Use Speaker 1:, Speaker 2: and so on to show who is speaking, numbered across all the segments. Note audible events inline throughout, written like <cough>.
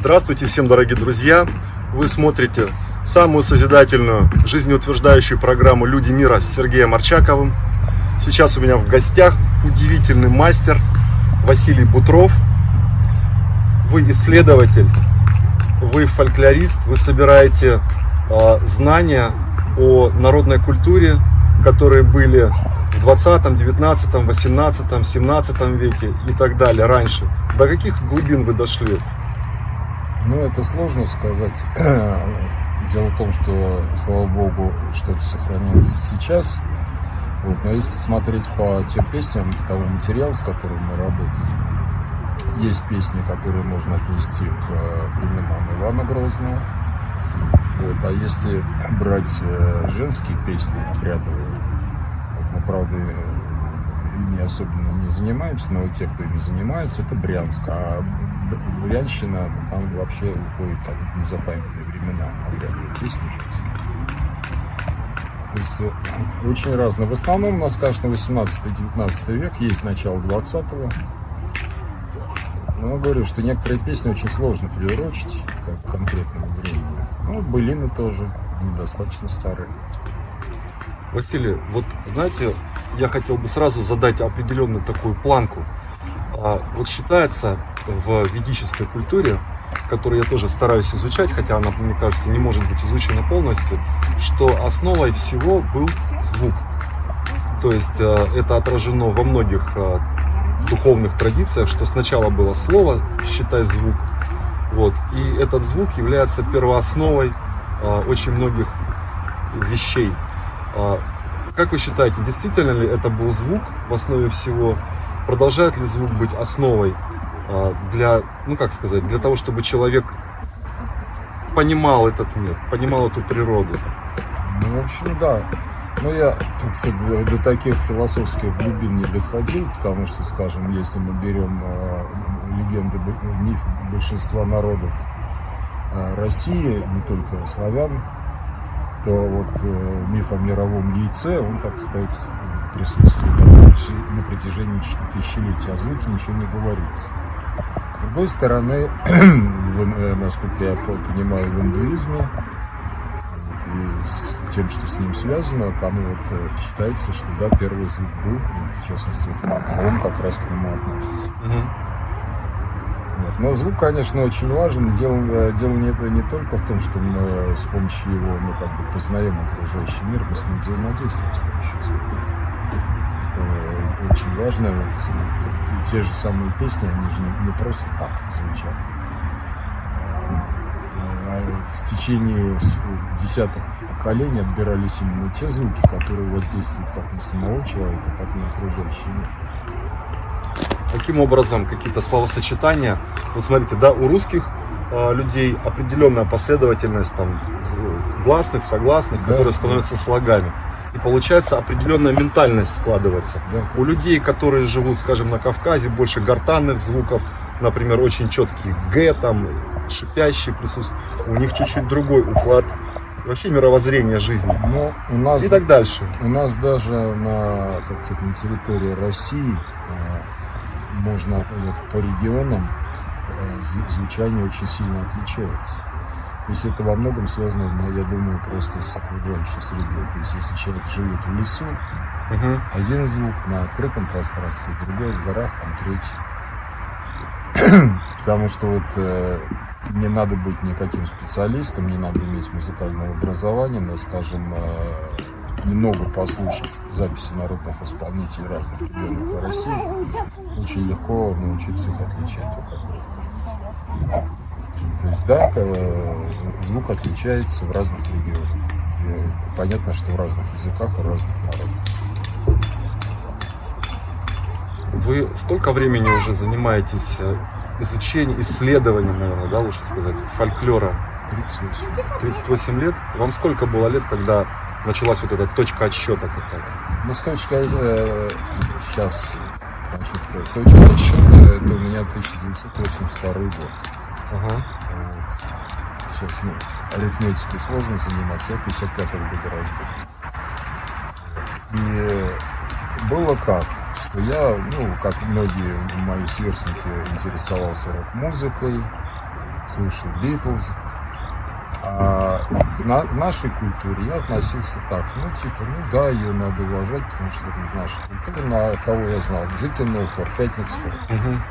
Speaker 1: Здравствуйте всем, дорогие друзья! Вы смотрите самую созидательную, жизнеутверждающую программу «Люди мира» с Сергеем Арчаковым. Сейчас у меня в гостях удивительный мастер Василий Бутров. Вы исследователь, вы фольклорист, вы собираете э, знания о народной культуре, которые были в 20, 19, 18, 17 веке и так далее, раньше. До каких глубин вы дошли?
Speaker 2: Ну, это сложно сказать. <clears throat> Дело в том, что, слава богу, что-то сохранилось сейчас. Вот, но если смотреть по тем песням, по тому материалу, с которым мы работаем, есть песни, которые можно отнести к временам Ивана Грозного. Вот, а если брать э, женские песни обрядовые, вот, мы, правда, ими особенно не занимаемся, но те, кто ими занимается, это Брянск. А Брянщина, там вообще уходит там, в незапамятные времена обрядовые песни. То есть э, очень разные. В основном у нас, конечно, 18-19 век, есть начало 20-го. Но говорю, что некоторые песни очень сложно приурочить как к конкретному времени. Ну, вот былины тоже, они достаточно старые.
Speaker 1: Василий, вот знаете, я хотел бы сразу задать определенную такую планку. А, вот считается в ведической культуре, которую я тоже стараюсь изучать, хотя она, мне кажется, не может быть изучена полностью, что основой всего был звук. То есть э, это отражено во многих э, духовных традициях, что сначала было слово, считай звук, вот, и этот звук является первоосновой э, очень многих вещей. Как вы считаете, действительно ли это был звук в основе всего? Продолжает ли звук быть основой для, ну как сказать, для того, чтобы человек понимал этот мир, понимал эту природу?
Speaker 2: Ну, в общем, да. Но я, так сказать, до таких философских глубин не доходил, потому что, скажем, если мы берем э, легенды, миф большинства народов э, России, не только славян, то вот э, миф о мировом яйце, он, так сказать, присутствует на протяжении тысячелетий, а звуки ничего не говорится. С другой стороны, <clears throat> в, э, насколько я понимаю, в индуизме и с тем, что с ним связано, там вот э, считается, что да, первый звук был, в частности, а он как раз к нему относится. Угу. Вот. Но звук, конечно, очень важен. Дело, э, дело не, не только в том, что мы с помощью его ну, как бы познаем окружающий мир, мы с ним взаимодействуем с помощью звука. Очень важно. Вот, те же самые песни, они же не, не просто так звучат. А в течение десяток поколений отбирались именно те звуки, которые воздействуют как на самого человека, так и на окружающий мир.
Speaker 1: Каким образом какие-то словосочетания? Вот смотрите, да, у русских э, людей определенная последовательность там гласных, согласных, да, которые становятся слогами. И получается определенная ментальность складывается. Да. У людей, которые живут, скажем, на Кавказе, больше гортанных звуков, например, очень четкий Г, там, шипящий присутствует, у них чуть-чуть другой уклад вообще мировоззрение жизни.
Speaker 2: Но у нас,
Speaker 1: и так дальше.
Speaker 2: У нас даже на, так сказать, на территории России э, можно вот, по регионам э, звучание очень сильно отличается. То есть это во многом связано, я думаю, просто с окружающей средой. То есть если человек живет в лесу, угу. один звук на открытом пространстве, другой в горах, там третий. <clears throat> Потому что вот э, не надо быть никаким специалистом, не надо иметь музыкального образования, но, скажем, э, немного послушав записи народных исполнителей разных регионов России, очень легко научиться их отличать То есть, да, звук отличается в разных регионах. И понятно, что в разных языках и разных народах.
Speaker 1: Вы столько времени уже занимаетесь э, изучением, исследованием, наверное, да, лучше сказать, фольклора?
Speaker 2: 38.
Speaker 1: 38 лет? Вам сколько было лет, когда началась вот эта точка отсчета какая-то?
Speaker 2: Ну, с точкой, э, сейчас, значит, точка отсчета, это у меня 1982 год. Ага. Сейчас, ну, арифметикой сложно заниматься, я 55-го года рождения. И было как, что я, ну, как многие мои сверстники, интересовался рок-музыкой, слушал Битлз. А к на, нашей культуре я относился так, ну, типа, ну да, ее надо уважать, потому что это наша культура, на кого я знал, Зыкин, хор, Пятницкого.
Speaker 1: Мгм.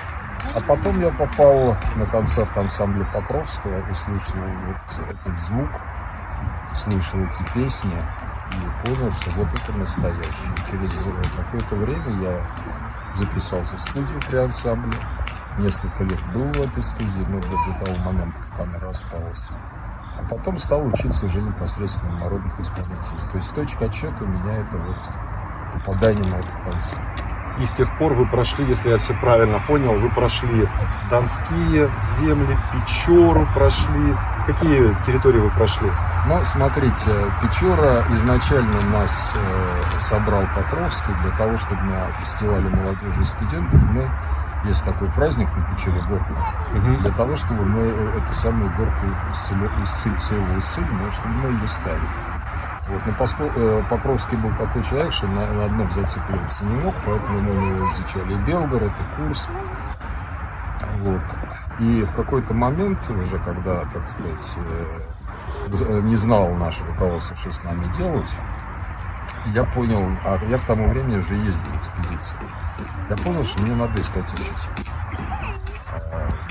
Speaker 2: А потом я попал на концерт ансамбля Покровского и слышал вот этот звук, слышал эти песни и понял, что вот это настоящее. Через какое-то время я записался в студию при ансамбле. Несколько лет был в этой студии, но до, того момента, как она распалась. А потом стал учиться уже непосредственно народных исполнителей. То есть точка отсчета у меня это вот попадание на этот концерт.
Speaker 1: И с тех пор вы прошли, если я все правильно понял, вы прошли Донские земли, Печору прошли. Какие территории вы прошли?
Speaker 2: Ну, смотрите, Печора изначально нас э, собрал Покровский для того, чтобы на фестивале молодежи и студентов мы, есть такой праздник на Печоре горку,
Speaker 1: Мгм.
Speaker 2: для того, чтобы мы э, эту самую горку исцели- исцели- исцелили, исцелили, чтобы мы ее ставили. Вот, но поскольку э, Покровский был такой человек, что на, на одном зацикливаться не мог, поэтому мы у него изучали и Белгород, и Курск. Вот. И в какой-то момент, уже когда, так сказать, э, э, не знал наше руководство, что с нами делать, я понял, а я к тому времени уже ездил в экспедиции, я понял, что мне надо искать учителя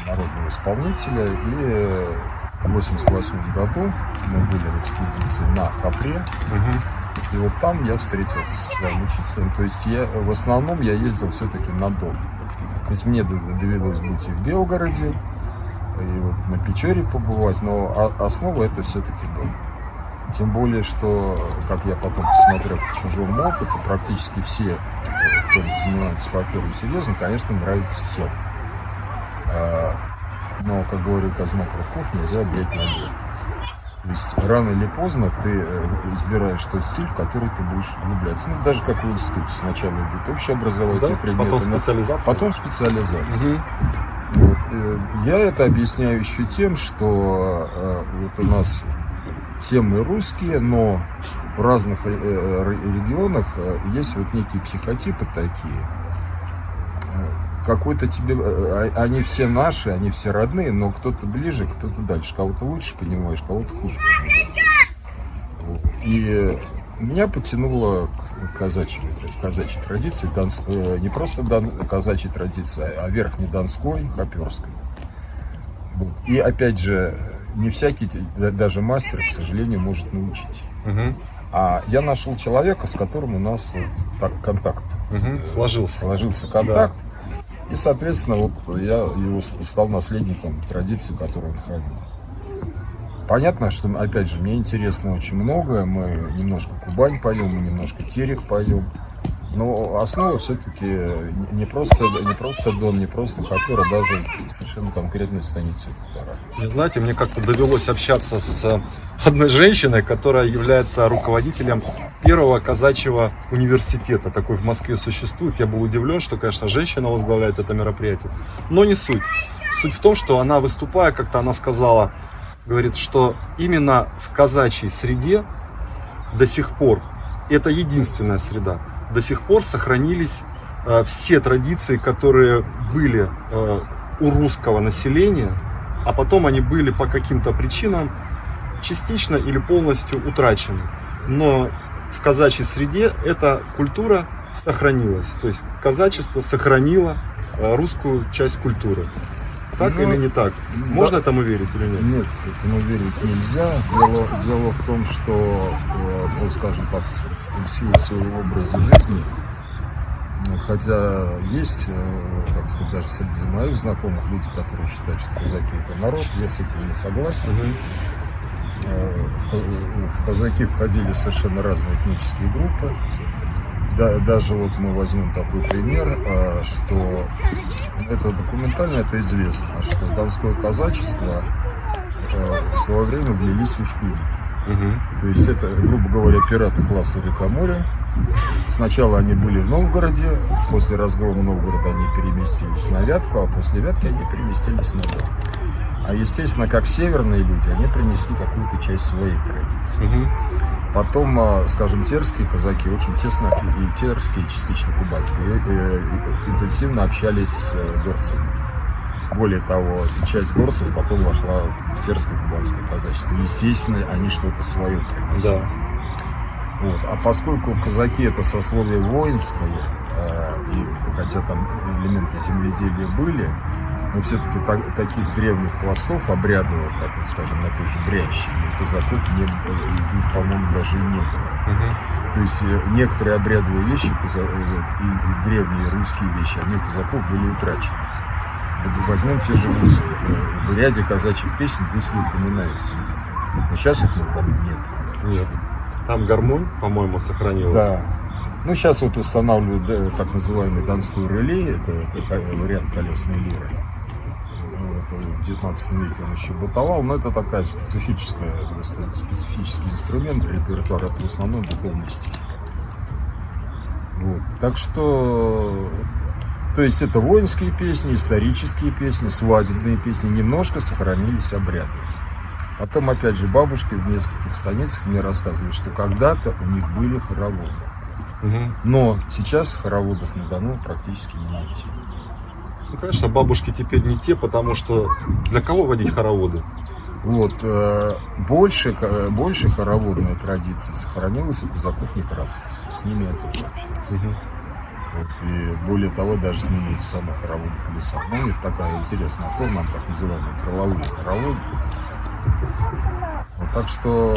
Speaker 2: народного исполнителя. И э, в 88 году мы были в экспедиции на Хапре.
Speaker 1: Мгм.
Speaker 2: И вот там я встретился со своим учителем. То есть я в основном я ездил все-таки на дом. То есть мне довелось быть и в Белгороде, и вот на Печоре побывать, но основа это все-таки дом. Тем более, что, как я потом посмотрел по чужому опыту, практически все, кто занимается фольклором серьезно, конечно, нравится все. Но, как говорил Казма Прудков, нельзя объять на. То есть рано или поздно ты э, избираешь тот стиль, в который ты будешь влюбляться. Ну, даже как в институте. Сначала идут общеобразовательные
Speaker 1: Да?
Speaker 2: предметы,
Speaker 1: Потом специализация.
Speaker 2: потом специализация.
Speaker 1: Мгм.
Speaker 2: Вот, э, Я это объясняю еще тем, что э, вот у нас все мы русские, но в разных ре- ре- регионах есть вот некие психотипы такие. Э, Какой-то тебе, э, а- они все наши, они все родные, но кто-то ближе, кто-то дальше. Кого-то лучше понимаешь, кого-то хуже понимаешь. И э, меня потянуло к казачьей, казачьей традиции, Донс- э, не просто дан- казачьей традиции, а верхней Донской, Хоперской. Вот. И опять же, не всякий, да- даже мастер, к сожалению, может научить.
Speaker 1: Мгм.
Speaker 2: А я нашел человека, с которым у нас вот так контакт э,
Speaker 1: Сложился.
Speaker 2: сложился контакт. И, соответственно, вот я его стал наследником традиции, которую он хранил. Понятно, что, опять же, мне интересно очень многое. Мы немножко Кубань поем, мы немножко Терех поем. Но основа все-таки не просто, не просто Дон, не просто Хопер, а даже совершенно конкретная станица Хопера.
Speaker 1: Не знаете, мне как-то довелось общаться с одной женщиной, которая является руководителем первого казачьего университета. Такой в Москве существует. Я был удивлен, что, конечно, женщина возглавляет это мероприятие. Но не суть. Суть в том, что она, выступая, как-то она сказала, говорит, что именно в казачьей среде до сих пор, это единственная среда, до сих пор сохранились э, все традиции, которые были э, у русского населения, а потом они были по каким-то причинам частично или полностью утрачены. Но в казачьей среде эта культура сохранилась. То есть казачество сохранило э, русскую часть культуры. Так
Speaker 2: Ну,
Speaker 1: или не так?
Speaker 2: да.
Speaker 1: Можно этому верить или нет?
Speaker 2: Нет, этому верить нельзя. Дело, дело в том, что, э, ну, скажем так, в силу своего образа жизни, хотя есть, э, так сказать, даже среди моих знакомых люди, которые считают, что казаки это народ, я с этим не согласен. Э, В в казаки входили совершенно разные этнические группы. Да, даже вот мы возьмем такой пример, э, что это документально, это известно, что в донское казачество э, в свое время влились ушкуи.
Speaker 1: Мгм.
Speaker 2: То есть это, грубо говоря, пираты класса река моря. Сначала они были в Новгороде, после разгрома Новгорода они переместились на Вятку, а после Вятки они переместились на Дон. А естественно, как северные люди, они принесли какую-то часть своей традиции.
Speaker 1: Мгм.
Speaker 2: Потом, а, скажем, терские казаки очень тесно, и терские, и частично кубанские, э, э, интенсивно общались с э, горцами. Более того, часть горцев потом вошла в терское кубанское казачество. Естественно, они что-то свое приносили.
Speaker 1: Да.
Speaker 2: Вот. А поскольку казаки это сословие воинское, э, и хотя там элементы земледелия были, но все-таки так, таких древних пластов обрядовых, как, скажем, на той же Брянщине, казаков не их, по-моему, даже и не было.
Speaker 1: Мгм.
Speaker 2: То есть э, некоторые обрядовые вещи э, и, древние русские вещи, они у казаков были утрачены. Возьмем те же гусли. Э, В ряде казачьих песен гусли упоминаются. Но сейчас их ну, там нет.
Speaker 1: Нет. Там гармонь, по-моему, сохранилась.
Speaker 2: Да. Ну, сейчас вот устанавливают так называемый донской реле, это, это вариант колесной лиры. Вот, в 19 веке он еще бытовал, но это такая специфическая, специфический инструмент, репертуар, это в основном духовные стихи. Вот. Так что, то есть это воинские песни, исторические песни, свадебные песни, немножко сохранились обряды. Потом, опять же, бабушки в нескольких станицах мне рассказывали, что когда-то у них были хороводы. Но сейчас хороводов на Дону практически не найти.
Speaker 1: Ну, конечно, бабушки теперь не те, потому что для кого водить хороводы?
Speaker 2: Вот, э, больше, ка- больше хороводная традиция сохранилась у казаков некрасовцев. С ними я тоже общался. Вот, и более того, даже с ними есть самые хороводы в лесах. Ну, у них такая интересная форма, так называемые крыловые хороводы. Вот, так что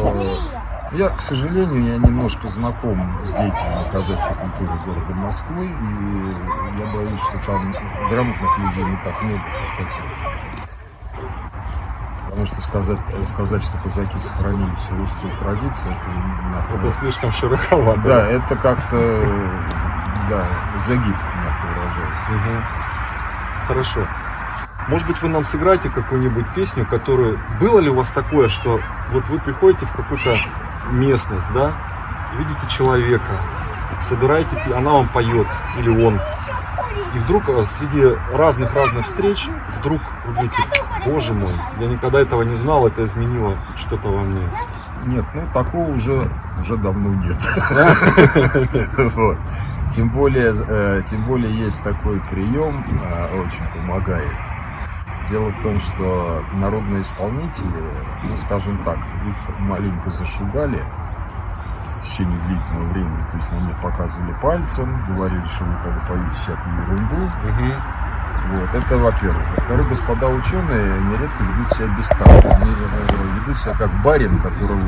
Speaker 2: я, к сожалению, я немножко знаком с деятельной казачьей культурой города Москвы, и я боюсь, что там грамотных людей не так много, как хотелось. Потому что сказать, э, сказать, что казаки сохранили всю русскую традицию, это, мягко
Speaker 1: Это слишком широковато.
Speaker 2: да, это как-то, да, загиб, мягко выражаясь.
Speaker 1: Мгм. Хорошо. Может быть, вы нам сыграете какую-нибудь песню, которую... Было ли у вас такое, что вот вы приходите в какую-то местность, да, видите человека, собираете, она вам поет, или он, и вдруг э, среди разных-разных встреч, вдруг вы говорите, боже мой, я никогда этого не знал, это изменило что-то во мне.
Speaker 2: Нет, ну такого уже, уже давно нет. <laughs> <laughs> Тем более, э, тем более есть такой прием, э, очень помогает. Дело в том, что народные исполнители, ну скажем так, их маленько зашугали в течение длительного времени, то есть на них показывали пальцем, говорили, что вы как бы поете всякую ерунду, Вот, это во-первых. Во-вторых, господа ученые нередко ведут себя бестактно. Они э, ведут себя как барин, которого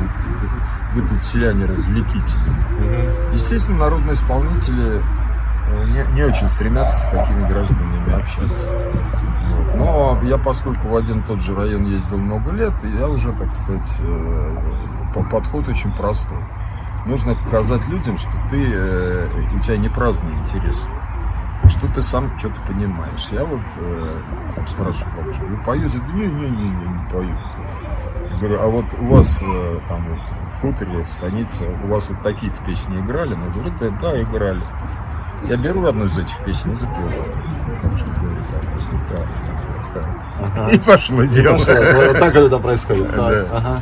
Speaker 2: вы тут селяне развлеките. Естественно, народные исполнители э, не, не очень стремятся с такими гражданами общаться. Вот. Но я, поскольку в один тот же район ездил много лет, я уже, так сказать, э, по- подход очень простой. Нужно показать людям, что ты, э, у тебя не праздный интерес, что ты сам что-то понимаешь. Я вот э, там спрашиваю бабушку, вы поете? Да не, не, не, не, не пою. Я говорю, а вот у вас там вот в хуторе, в станице, у вас вот такие-то песни играли? Она говорит, да, да, играли. Я беру одну из этих песен и запеваю. Бабушка говорит, да, если правильно.
Speaker 1: Ага.
Speaker 2: И пошло дело.
Speaker 1: Пошло. Вот так это происходит. <laughs>
Speaker 2: Да.
Speaker 1: ага.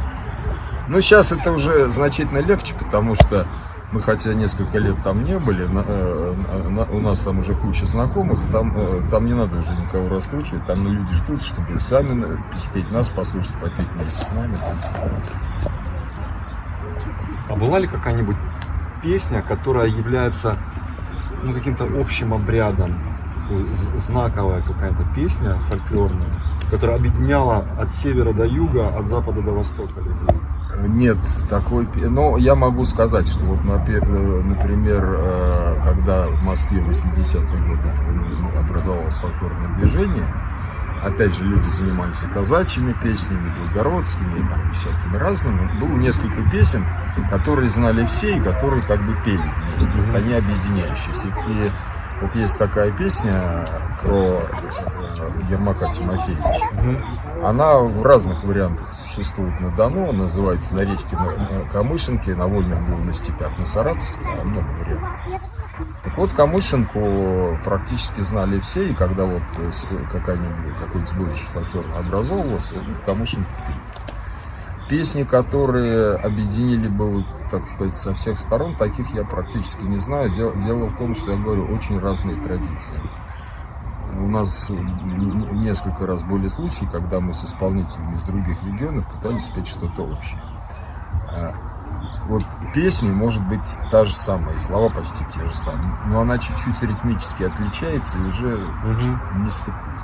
Speaker 2: Ну, сейчас это уже значительно легче, потому что мы, хотя несколько лет там не были, на- э, на- у нас там уже куча знакомых, там, э, там не надо уже никого раскручивать, там люди ждут, чтобы сами на- спеть нас, послушать, попеть вместе с нами.
Speaker 1: А была ли какая-нибудь песня, которая является ну, каким-то общим обрядом, такой знаковая какая-то песня фольклорная, которая объединяла от севера до юга, от запада до востока людей?
Speaker 2: э, Нет такой... Но я могу сказать, что вот, э, например, э, когда в Москве в 80-е годы образовалось фольклорное движение, опять же, люди занимались казачьими песнями, белгородскими, и там всякими разными. Было несколько песен, которые знали все и которые как бы пели вместе. Вот они объединяющиеся. И вот есть такая песня про э, Ермака Тимофеевича. Она в разных вариантах существует на Дону, называется на речке на, Камышинке, на Вольных был на степях, на Саратовске, там много вариантов. Так вот, Камышинку практически знали все, и когда вот э, какая-нибудь, какой-нибудь сборище фольклорно образовывался, ну, Камышинку пели. Песни, которые объединили бы, вот, так сказать, со всех сторон, таких я практически не знаю. Дело, дело в том, что я говорю, очень разные традиции. у нас несколько раз были случаи, когда мы с исполнителями из других регионов пытались спеть что-то общее. А, вот песня может быть та же самая, и слова почти те же самые, но она чуть-чуть ритмически отличается и уже угу. не стыкуется.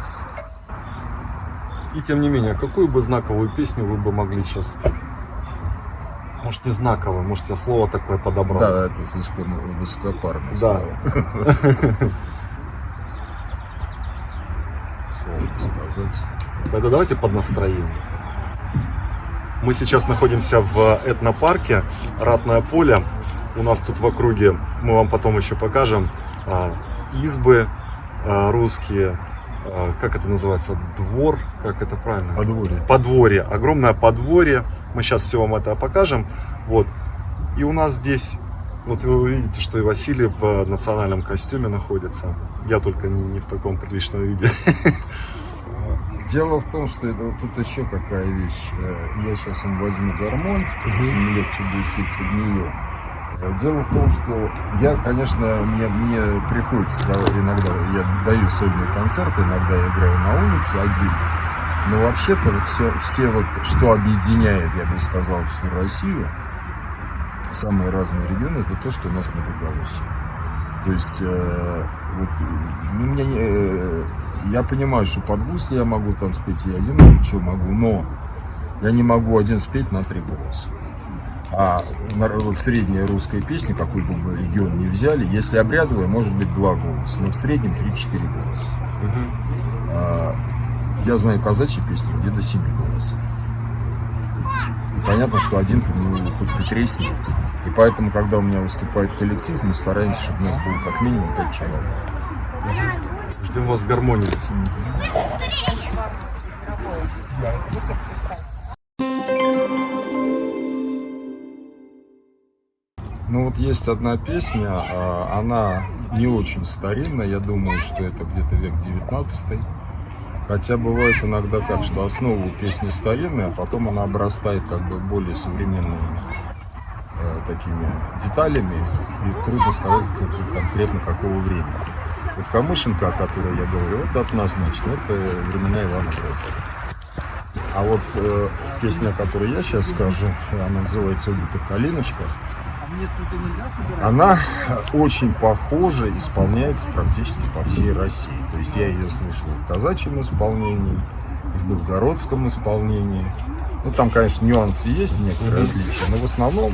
Speaker 1: И тем не менее, какую бы знаковую песню вы бы могли сейчас спеть? Может, не знаковое, может, я слово такое подобрал.
Speaker 2: Да, это слишком высокопарное да.
Speaker 1: слово. <laughs>
Speaker 2: Сложно сказать.
Speaker 1: Тогда давайте под настроение. Мы сейчас находимся в этнопарке Ратное поле. У нас тут в округе, мы вам потом еще покажем, а, избы а, русские, как это называется, двор, как это правильно?
Speaker 2: Подворье.
Speaker 1: Подворье, огромное подворье. Мы сейчас все вам это покажем. Вот. И у нас здесь, вот вы увидите, что и Василий в национальном костюме находится. Я только не в таком приличном виде. <laughs>
Speaker 2: Дело в том, что это, вот тут еще какая вещь. Э, я сейчас им возьму гармонь, если мне легче будет в нее. Э, дело в том, что я, конечно, мне, мне приходится иногда, я даю сольные концерты, иногда я играю на улице один. Но вообще-то все, все вот, что объединяет, я бы сказал, всю Россию, самые разные регионы, это то, что у нас многоголосие. То есть, э, вот, ну, мне, э, я понимаю, что под гусли я могу там спеть, и один что могу, но я не могу один спеть на три голоса. А вот средняя русская песня, какой бы мы регион не взяли, если обрядовая, может быть два голоса, но в среднем 3-4 голоса. Угу. А, я знаю казачьи песни, где до 7 голосов. И понятно, что один ну, хоть потряснее. И поэтому, когда у меня выступает коллектив, мы стараемся, чтобы у нас было как минимум 5 человек.
Speaker 1: Ждем вас с гармонией.
Speaker 2: Ну вот есть одна песня, а, она не очень старинная, я думаю, что это где-то век 19 Хотя бывает иногда как, что основу песни старинная, а потом она обрастает как бы более современными э, такими деталями, и трудно сказать как, конкретно какого времени. Вот Камышенко, о которой я говорю, это однозначно, это времена Ивана Грозного. А вот э, песня, о которой я сейчас скажу, она называется «Убита калиночка», она очень похожа, исполняется практически по всей России. То есть я ее слышал в казачьем исполнении, в белгородском исполнении. Ну, там, конечно, нюансы есть, некоторые различия, но в основном,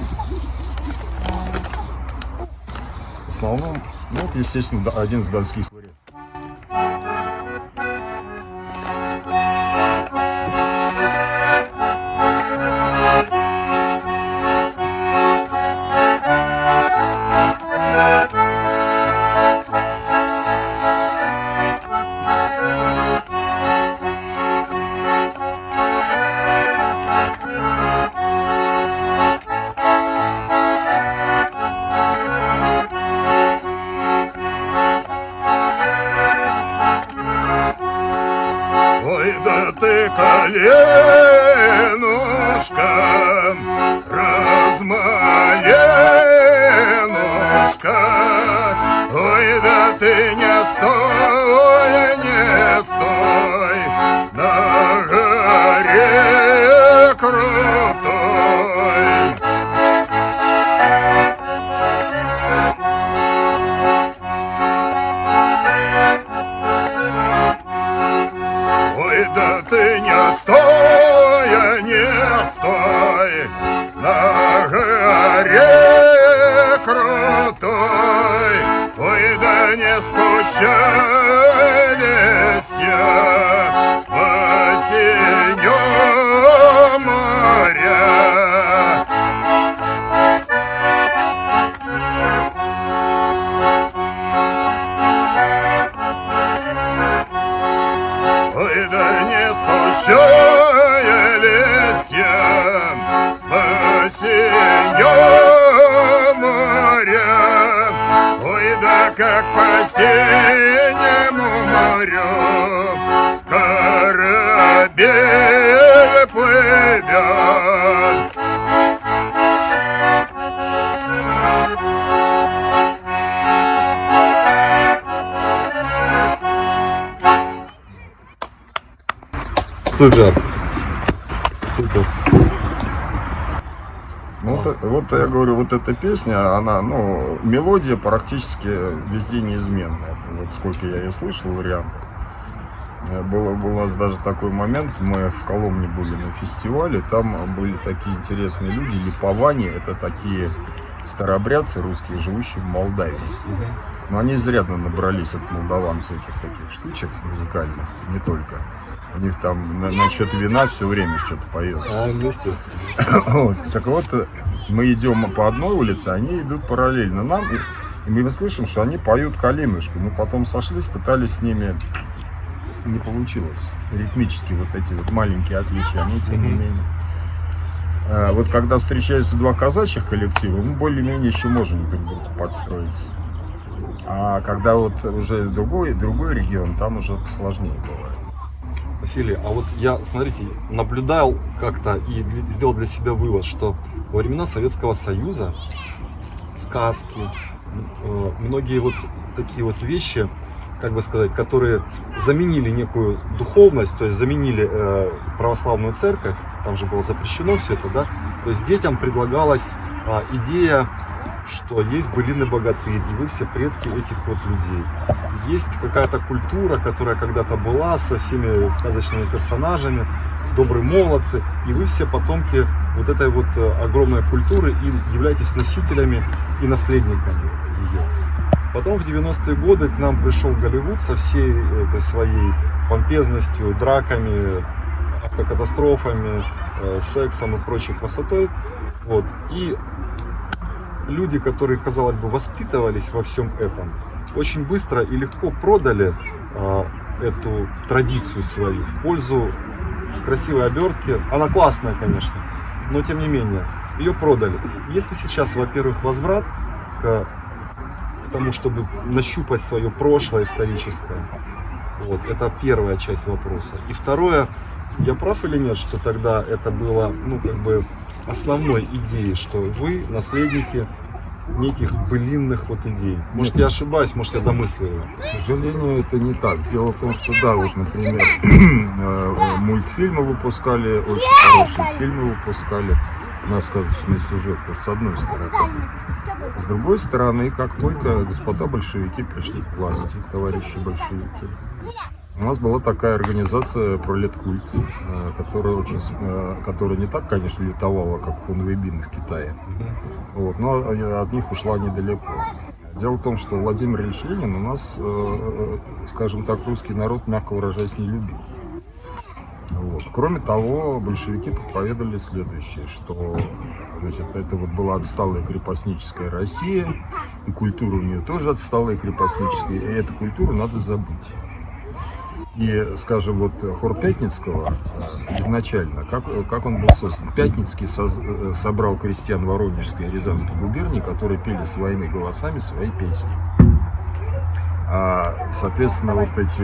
Speaker 2: в основном, ну, вот, естественно, один из донских вариантов. колен. по синему морю корабель плывет.
Speaker 1: Супер. Супер.
Speaker 2: Ну, вот, вот я говорю, вот эта песня, она, ну, мелодия практически везде неизменная. Вот сколько я ее слышал, вариантов. Было, был у нас даже такой момент, мы в Коломне были на фестивале, там были такие интересные люди, липоване, это такие старообрядцы русские, живущие в Молдавии. Но они изрядно набрались от молдаван всяких таких штучек музыкальных, не только. У них там на, насчет вина все время что-то поется.
Speaker 1: А, ну, естественно. <coughs>
Speaker 2: Вот, так вот, мы идем по одной улице, они идут параллельно нам, и, и мы слышим, что они поют «Калинушку». Мы потом сошлись, пытались с ними, не получилось. Ритмически вот эти вот маленькие отличия, они тем не менее. А, Вот когда встречаются два казачьих коллектива, мы более-менее еще можем друг другу подстроиться. А когда вот уже другой, другой регион, там уже посложнее бывает.
Speaker 1: Василий, а вот я, смотрите, наблюдал как-то и сделал для себя вывод, что во времена Советского Союза сказки, э, многие вот такие вот вещи, как бы сказать, которые заменили некую духовность, то есть заменили э, православную церковь, там же было запрещено все это, да, то есть детям предлагалась а, идея, что есть былины богатырь, и вы все предки этих вот людей. Есть какая-то культура, которая когда-то была со всеми сказочными персонажами, добрые молодцы, и вы все потомки вот этой вот э, огромной культуры и являетесь носителями и наследниками ее. Потом в 90-е годы к нам пришел Голливуд со всей этой своей помпезностью, драками, автокатастрофами, э, сексом и прочей красотой. Вот. И люди, которые, казалось бы, воспитывались во всем этом, очень быстро и легко продали э, эту традицию свою в пользу красивой обертки. Она классная, конечно, но тем не менее, ее продали. Если сейчас, во-первых, возврат к, к тому, чтобы нащупать свое прошлое историческое, вот, это первая часть вопроса. И второе, я прав или нет, что тогда это было, ну, как бы основной идеей, что вы наследники неких былинных вот идей. Может, я ошибаюсь, может, я домысливаю.
Speaker 2: К сожалению, это не так. Дело в том, что да, вот, например, <clears throat> э, мультфильмы выпускали, очень хорошие фильмы выпускали на сказочные сюжеты, с одной стороны. С другой стороны, как только господа большевики пришли к власти, товарищи большевики, у нас была такая организация Пролеткульт, э, которая, очень, э, которая не так, конечно, лютовала, как Хунвейбин в Китае. Вот, но от них ушла недалеко. Дело в том, что Владимир Ильич Ленин у нас, э, скажем так, русский народ, мягко выражаясь, не любил. Вот. Кроме того, большевики проповедовали следующее, что значит, это вот была отсталая крепостническая Россия, и культура у нее тоже отсталая крепостническая, и эту культуру надо забыть. И, скажем, вот хор Пятницкого э, изначально, как, как он был создан? Пятницкий э, собрал крестьян Воронежской и Рязанской губернии, которые пели своими голосами свои песни. А, соответственно, вот эти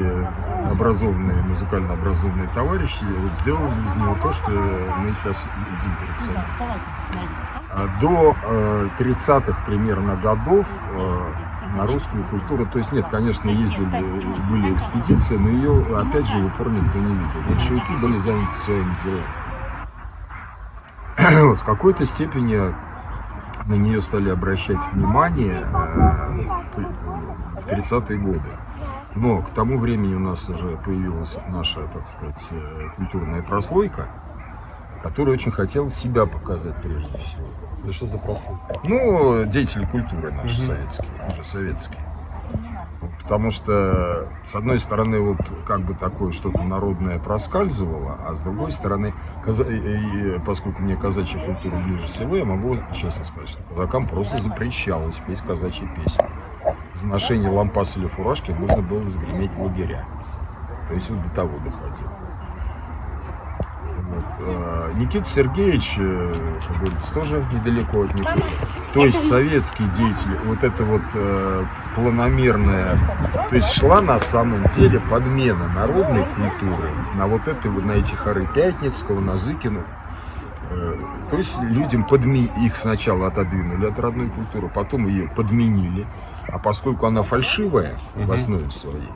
Speaker 2: образованные, музыкально образованные товарищи вот сделали из него то, что мы сейчас видим перед собой. А До э, 30-х примерно годов э, на русскую культуру, то есть нет, конечно, ездили, были экспедиции, но ее, опять же, в упор никто не видел. Большевики были заняты своими делами. <clears throat> Вот, в какой-то степени на нее стали обращать внимание э, в 30-е годы. Но к тому времени у нас уже появилась наша, так сказать, э, культурная прослойка, которая очень хотела себя показать прежде всего.
Speaker 1: Да что за прослойка?
Speaker 2: Ну, деятели культуры наши
Speaker 1: Мгм.
Speaker 2: советские, уже советские. Потому что, с одной стороны, вот как бы такое что-то народное проскальзывало, а с другой стороны, каза- и- поскольку мне казачья культура ближе всего, я могу честно сказать, что казакам просто запрещалось петь казачьи песни. За ношение лампас или фуражки можно было загреметь в лагеря. То есть вот до того доходило. Вот. э, Никита Сергеевич, э, как говорится, тоже недалеко от них. То есть советские деятели, вот это вот э, планомерная, то есть шла на самом деле подмена народной культуры на вот это, на эти хоры Пятницкого, на Зыкину. Э, То есть людям подми... их сначала отодвинули от родной культуры, потом ее подменили. А поскольку она фальшивая в основе своей,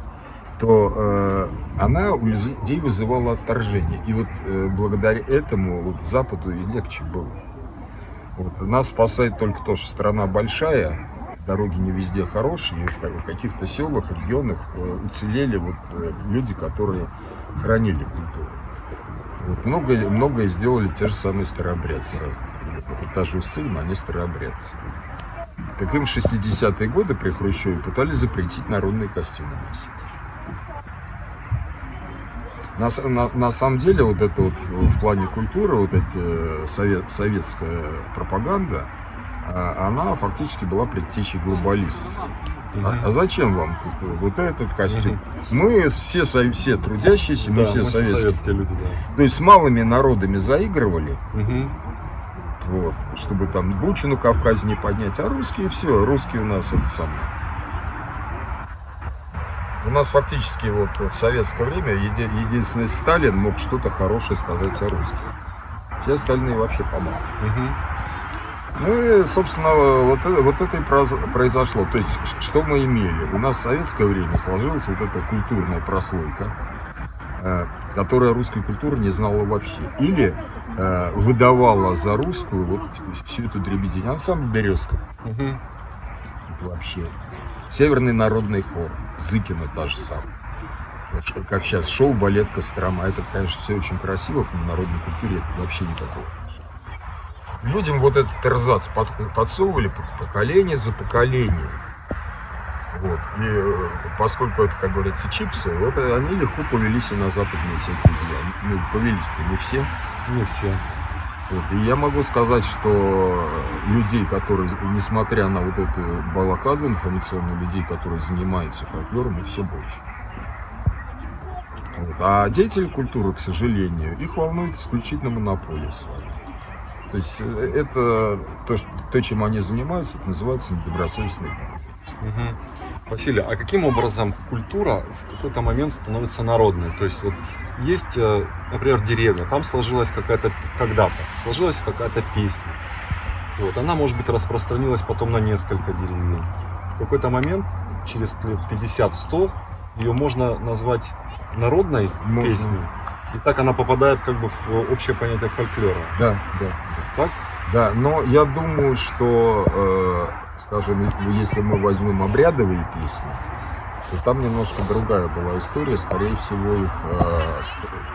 Speaker 2: то э, она у людей вызывала отторжение. И вот э, благодаря этому вот Западу и легче было. Вот. Нас спасает только то, что страна большая, дороги не везде хорошие, и в каких-то селах, регионах э, уцелели вот э, люди, которые хранили культуру. Вот. Многое, многое сделали те же самые старообрядцы разных. Вот та же Уссыльма, они старообрядцы. Так им 60-е годы при Хрущеве пытались запретить народные костюмы носить. На, на, на самом деле, вот это вот в плане культуры, вот эти э, совет, советская пропаганда, а, она фактически была предтечей глобалистов. А, а зачем вам тут вот этот костюм? Мы все, все трудящиеся, мы все мы советские. советские люди. Да. То есть с малыми народами заигрывали, угу. вот, чтобы там бучу на Кавказе не поднять, а русские все, русские у нас это самое. У нас фактически вот в советское время еди, единственный Сталин мог что-то хорошее сказать о русских. Все остальные вообще помогли. Угу. Ну и, собственно, вот, вот это и произошло. То есть, что мы имели? У нас в советское время сложилась вот эта культурная прослойка, э, которая русской культуры не знала вообще. Или э, выдавала за русскую вот всю эту дребедень. Ансамбль «Березка». Угу. Это вообще. Северный народный хор. Зыкина же самая. Как сейчас, шоу, балет, Кострома. Это, конечно, все очень красиво, но народной культуре это вообще никакого людям вот этот эрзац подсовывали поколение за поколением. Вот. И э, поскольку это, как говорится, чипсы, вот они легко повелись и на западные всякие дела. Ну, повелись-то не все.
Speaker 1: Не все.
Speaker 2: Вот. И я могу сказать, что людей, которые, несмотря на вот эту балакаду информационную, людей, которые занимаются фольклором, их все больше. Вот. А деятели культуры, к сожалению, их волнует исключительно монополия своя. То есть э, это то, что, то чем они занимаются, это называется недобросовестный
Speaker 1: угу. Василий, а каким образом культура в какой-то момент становится народной? То есть вот есть, э, например, деревня, там сложилась какая-то, когда-то, сложилась какая-то песня. Вот, она, может быть, распространилась потом на несколько деревень. В какой-то момент, через лет 50-100, ее можно назвать народной можно. песней. И так она попадает как бы в общее понятие фольклора.
Speaker 2: Да, да. Так? Да, но я думаю, что, э, скажем, если мы возьмем обрядовые песни, то там немножко другая была история. Скорее всего, их, э,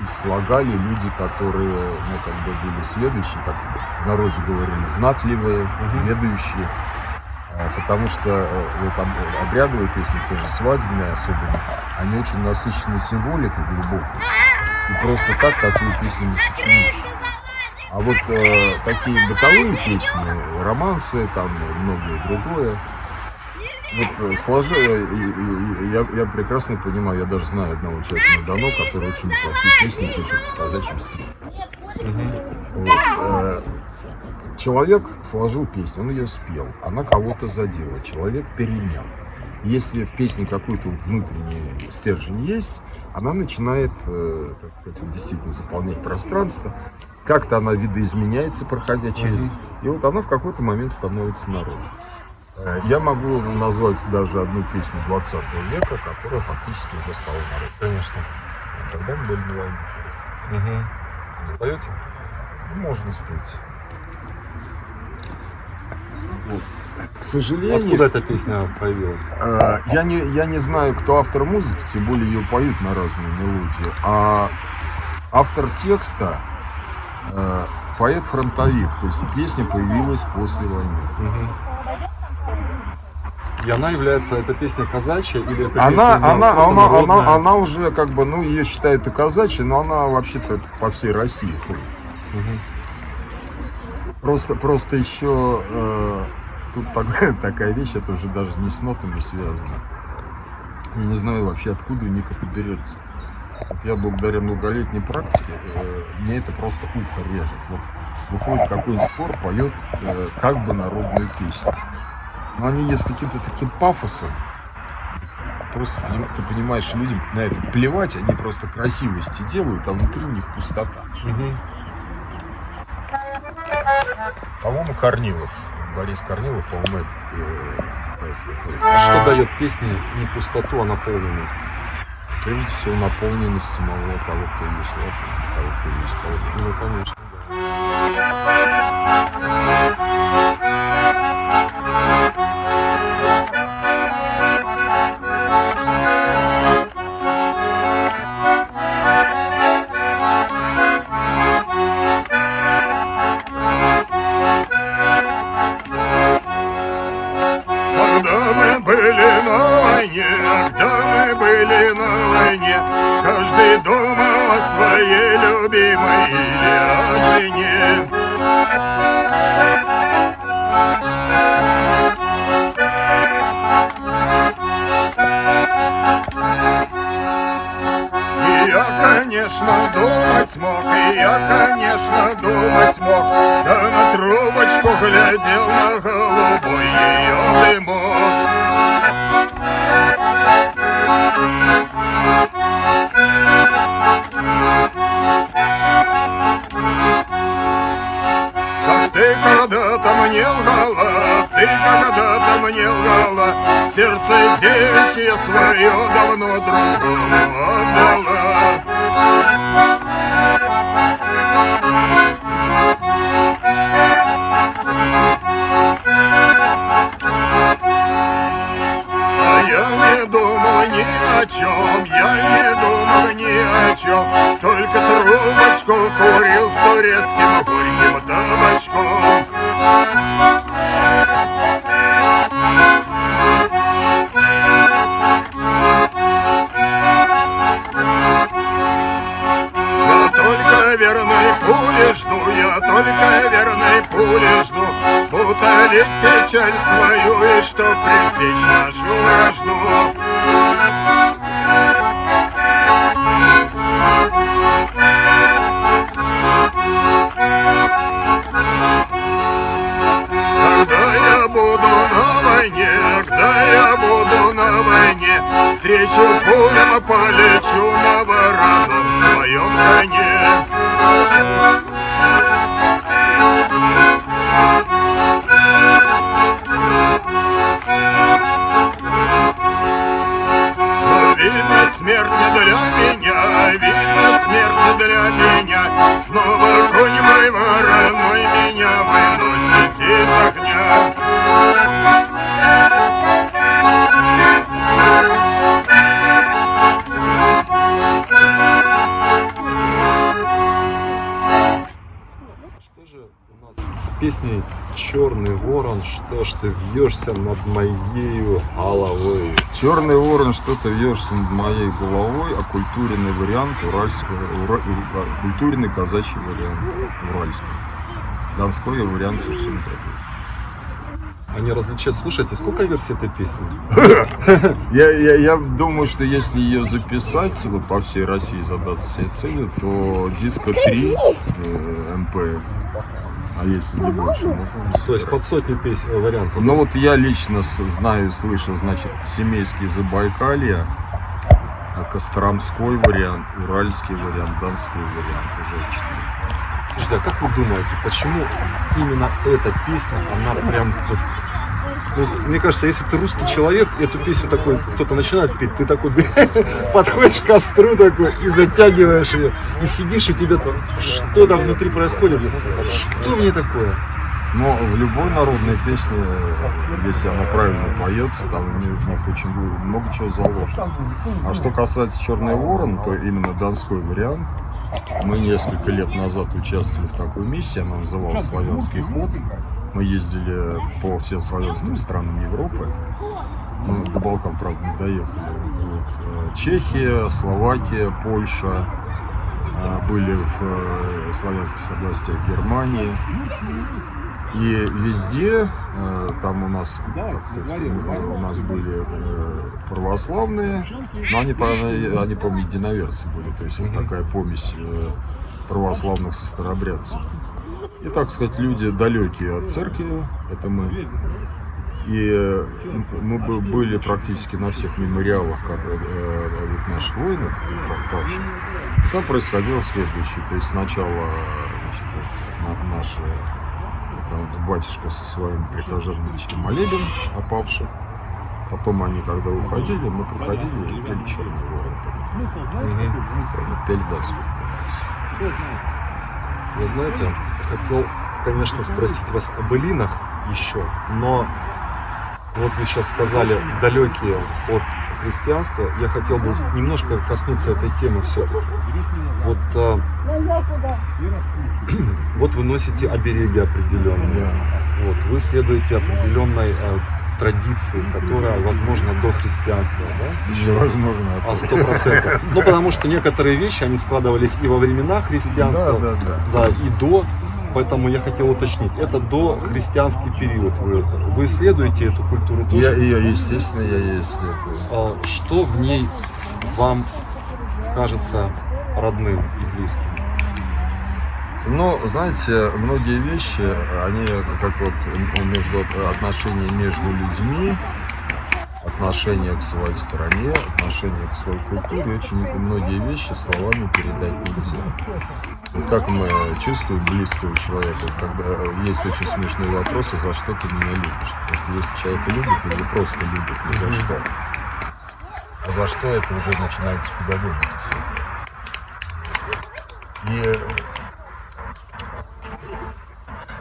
Speaker 2: их слагали люди, которые, ну, как бы были следующие, как в народе говорили, знатливые, угу. ведающие. Э, потому что э, вот обрядовые песни, те же свадебные особенно, они очень насыщены символикой глубокой. И просто так такую песню не сочинишь. А вот э, такие бытовые песни, романсы, там многое другое, вот э, сложи, э, я, я прекрасно понимаю, я даже знаю одного человека на Дону, который очень неплохие песни пишет в казачьем стиле. Угу. Вот, э, человек сложил песню, он ее спел, она кого-то задела, человек перенял. Если в песне какой-то внутренний стержень есть, она начинает, э, так сказать, действительно заполнять пространство. Как-то она видоизменяется, проходя через... Mm -hmm. И вот она в какой-то момент становится народом. Э, я могу назвать даже одну песню 20 века, которая фактически уже стала народом.
Speaker 1: Конечно.
Speaker 2: Когда мы были на войне.
Speaker 1: Угу. Споете?
Speaker 2: Можно спеть. Вот. К сожалению...
Speaker 1: Откуда эта песня появилась?
Speaker 2: Э, я, не, я не знаю, кто автор музыки, тем более ее поют на разные мелодии. А автор текста поэт-фронтовик. То есть песня появилась после войны. Угу.
Speaker 1: И она является, эта песня казачья или это
Speaker 2: она, песня, она, она, она, она, она уже как бы, ну, ее считают и казачьей, но она вообще-то по всей России ходит. Угу. Просто, просто еще э, тут такая, <laughs> такая вещь, это уже даже не с нотами связано. Я не знаю вообще, откуда у них это берется. Вот я благодаря многолетней практике, э, мне это просто ухо режет. Вот выходит какой-нибудь хор, поет э, как бы народную песню. Но они есть каким-то таким пафосом. Просто ты понимаешь, людям на это плевать, они просто красивости делают, а внутри у них пустота. Угу. По-моему, Корнилов. Борис Корнилов, по-моему, это
Speaker 1: А что дает песне не пустоту, а наполненность?
Speaker 2: Прежде всего наполненность самого того, кто ее сложил, того, кто ее исполняет.
Speaker 1: Ну, конечно, да.
Speaker 3: Были на войне, каждый думал о своей любимой или о жене. И я, конечно, думать мог, и я, конечно, думать мог, да на трубочку глядел на голубой ее дымок. Ты когда-то мне лгала, ты когда-то мне лгала, Сердце девичье свое давно другому отдала. А я не думал ни о чем, я не думал ни о чем, Только трубочку курил с турецким горьким только верной пули жду, Утолить печаль свою и чтоб пресечь нашу вражду. Встречу пулем полечу на вороном своем коне. Не для меня, видно смерть не для меня. Снова конь мой вороной меня выносит из огня.
Speaker 1: Что же у нас с песней «Черный ворон, что ж ты вьешься над моею головой»?
Speaker 2: Черный ворон, что-то вьешься над моей головой, а культурный вариант уральского, ура- ура- культурный казачий вариант уральский. Донской вариант совсем другой.
Speaker 1: Они различают. Слушайте, сколько версий этой песни? <laughs>
Speaker 2: Я, я, я думаю, что если ее записать вот по всей России, задаться себе целью, то диска 3 э, МП, а если не больше, можно
Speaker 1: То есть под сотни песен, э, вариантов.
Speaker 2: Ну вот я лично знаю, слышал, значит, семейский Забайкалье, а Костромской вариант, Уральский вариант, Донской вариант уже четыре.
Speaker 1: Слушайте, а как вы думаете, почему именно эта песня, она прям вот, мне кажется, если ты русский человек, эту песню такой, кто-то начинает петь, ты такой <laughs> подходишь к костру такой и затягиваешь ее, и сидишь, и тебе там что-то внутри происходит. Что мне такое?
Speaker 2: Но в любой народной песне, если она правильно поется, там в них очень много чего заложено. А что касается Черный Ворон, то именно донской вариант. Мы несколько лет назад участвовали в такой миссии, она называлась «Славянский ход». Мы ездили по всем славянским странам Европы. Ну, до Балкан, правда, не доехали. Вот. Э, Чехия, Словакия, Польша. э, Были в э, славянских областях Германии. И везде, там у нас, сказать, у нас были православные, но они, они, по-моему, единоверцы были, то есть это такая помесь православных со старобрядцами. И, так сказать, люди далекие от церкви, это мы. И э, мы бы- были практически на всех мемориалах как, э, э, вот наших воинов, и. Там происходило следующее. То есть сначала значит, наши там, батюшка со своими прихожанами молебен о павших. Потом они, когда уходили, мы приходили и пели черный ворон. У нас.
Speaker 1: Вы знаете, хотел, конечно, спросить вас о былинах еще, но вот вы сейчас сказали далекие от христианства, я хотел бы немножко коснуться этой темы все-таки. Вот, а, <clears throat> вот вы носите обереги определенные, вот, вы следуете определенной а, традиции, которая, возможно, до христианства, да?
Speaker 2: Невозможно.
Speaker 1: А сто процентов. Ну, потому что некоторые вещи, они складывались и во времена христианства,
Speaker 2: Да, да, да.
Speaker 1: да, и до. Поэтому я хотел уточнить, это до христианский период. Вы, вы исследуете эту культуру
Speaker 2: Я,
Speaker 1: тоже?
Speaker 2: я, естественно, я ей исследую.
Speaker 1: А Что в ней вам кажется родным и близким?
Speaker 2: Ну, знаете, многие вещи, они как вот между отношения между людьми, отношение к своей стране, отношение к своей культуре, очень многие вещи словами передать нельзя. Вот как мы чувствуем близкого человека, когда есть очень смешные вопросы, за что ты меня любишь. Потому что если человек любит, его просто любит, ни за что. А за что это уже начинается педагогика. И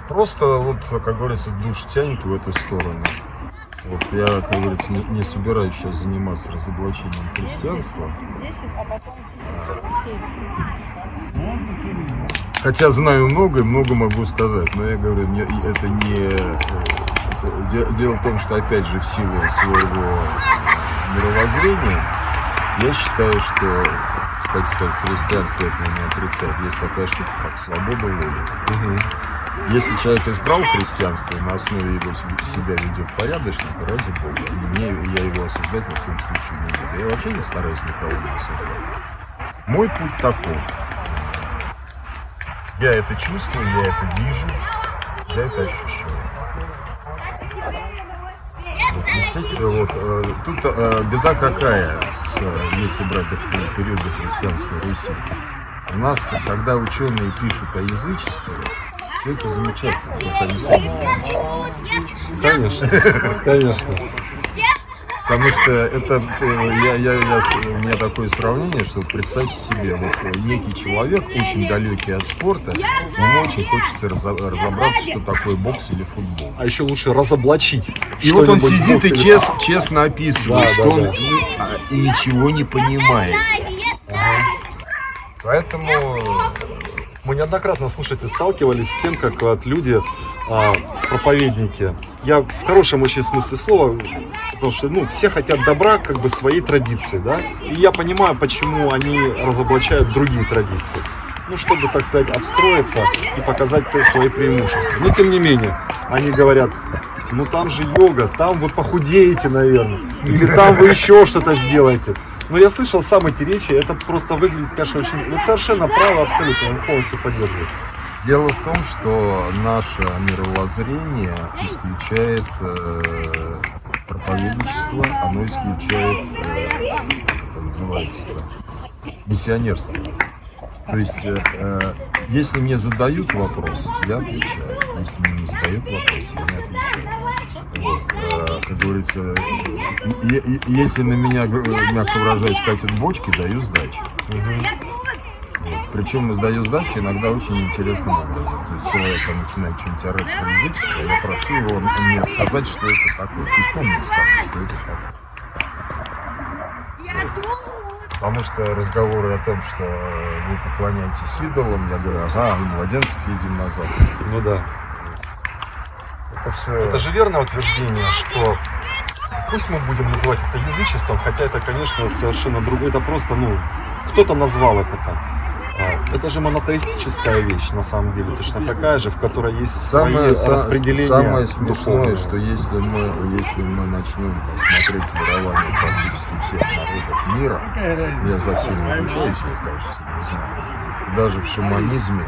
Speaker 2: Просто вот, как говорится, душ тянет в эту сторону. Вот я, как говорится, не, не собираюсь сейчас заниматься разоблачением христианства.
Speaker 4: 10, а потом 10,
Speaker 2: Хотя знаю много и много могу сказать, но я говорю, не- это не... э, де- Дело в том, что, опять же, в силу своего мировоззрения, я считаю, что, кстати сказать, христианство этого не отрицает. Есть такая штука, как свобода воли. Если человек избрал христианство на основе его себя ведет порядочно, то ради Бога. Мне, я его осуждать ни в коем случае не буду. Я вообще не стараюсь никого не осуждать. Мой путь таков. Я это чувствую, я это вижу, я это ощущаю. Вот, естественно, вот, э, тут э, беда какая, с, если брать их периоды христианской Руси. У нас, когда ученые пишут о язычестве, все это замечательно, только они сами не язычники.
Speaker 1: Конечно, <laughs> конечно.
Speaker 2: Потому что это, э, я, я, я, с- у меня такое сравнение, что представьте себе, вот э, некий человек, очень далекий от спорта, ему очень хочется разо- разобраться, что такое бокс или футбол.
Speaker 1: А еще лучше разоблачить.
Speaker 2: И вот он сидит и чес- честно описывает,
Speaker 1: Да,
Speaker 2: что
Speaker 1: да,
Speaker 2: он
Speaker 1: да.
Speaker 2: ну, а, и ничего не понимает. Поэтому
Speaker 1: Мы неоднократно, слушайте, сталкивались с тем, как вот люди, а, проповедники, я в хорошем очень смысле слова, потому что ну, все хотят добра как бы своей традиции, да, и я понимаю, почему они разоблачают другие традиции. Ну, чтобы, так сказать, отстроиться и показать свои преимущества. Но, тем не менее, они говорят, ну там же йога, там вы похудеете, наверное, или там вы еще что-то сделаете. Но я слышал сам эти речи, это просто выглядит, конечно, очень... Вы совершенно правы, абсолютно, он полностью поддерживает.
Speaker 2: дело в том, что наше мировоззрение исключает э, проповедничество, оно исключает, э, как называется, миссионерство. То есть, э, э, если мне задают вопрос, я отвечаю. Если мне не задают вопрос, я не отвечаю. Вот, э, как говорится, если на меня, э, мягко выражаясь, катят бочки, даю сдачу. Вот. Причем сдаю сдачу иногда очень интересным образом. То есть человек там начинает что-нибудь орать про язычество, я прошу его мне сказать, что это такое. Пусть он мне скажет, что это такое. Потому что разговоры о том, что вы поклоняетесь идолам, я говорю, ага, и младенцев едим назад.
Speaker 1: Ну да.
Speaker 2: Это все...
Speaker 1: Это же верное утверждение, что пусть мы будем называть это язычеством, хотя это, конечно, совершенно другое. Это просто, ну, кто-то назвал это так. А, Это же монотеистическая вещь, на самом деле, точно такая же, в которой есть
Speaker 2: Самое,
Speaker 1: свои
Speaker 2: са-
Speaker 1: распределения.
Speaker 2: самое смешное,
Speaker 1: духовные.
Speaker 2: что если мы, если мы начнем смотреть мирование практически всех народов мира, я за всеми обучаюсь, я, кажется, не знаю, даже в шаманизме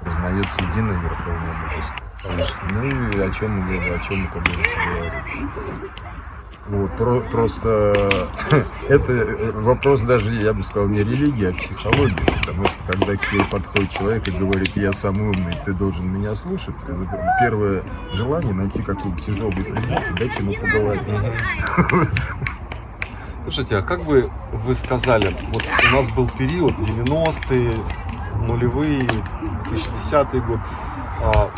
Speaker 2: признается единое верховное божество. Ну и о чем мы, о чем как говорится, говорим. Вот, про- просто <laughs> это э, вопрос даже, я бы сказал, не религии, а психологии. Потому что когда к тебе подходит человек и говорит, я самый умный, ты должен меня слушать, первое желание найти какой-то тяжелый предмет и дать ему поговорить. <laughs>
Speaker 1: Слушайте, а как бы вы сказали, вот у нас был период 90-е, нулевые, 2010 год, а,